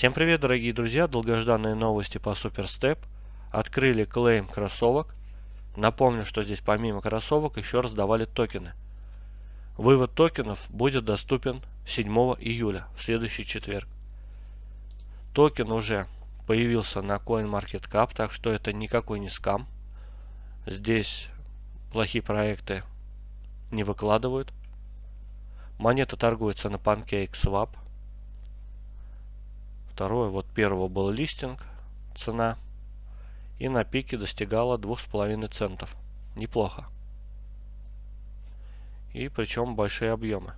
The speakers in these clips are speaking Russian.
Всем привет, дорогие друзья! Долгожданные новости по SuperStep. Открыли клейм кроссовок. Напомню, что здесь помимо кроссовок еще раздавали токены. Вывод токенов будет доступен 7 июля, в следующий четверг. Токен уже появился на CoinMarketCap, так что это никакой не скам. Здесь плохие проекты не выкладывают. Монета торгуется на PancakeSwap. Второе, вот первого был листинг, цена. И на пике достигала 2,5 центов. Неплохо. И причем большие объемы.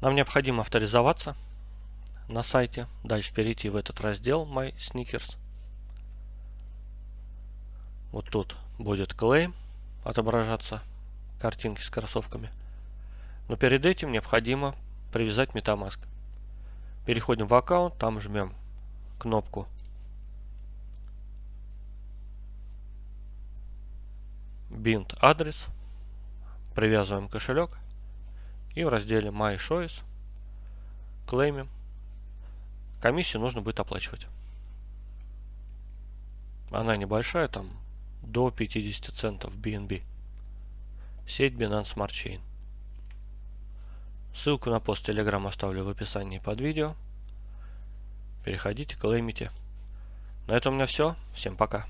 Нам необходимо авторизоваться на сайте. Дальше перейти в этот раздел My Sneakers. Вот тут будет клейм отображаться, картинки с кроссовками. Но перед этим необходимо привязать MetaMask. Переходим в аккаунт, там жмем кнопку Bind адрес, привязываем кошелек и в разделе My Choice клеймим. Комиссию нужно будет оплачивать. Она небольшая, там до 50 центов BNB. Сеть Binance Smart Chain. Ссылку на пост Telegram оставлю в описании под видео. Переходите, клеймите. На этом у меня все. Всем пока.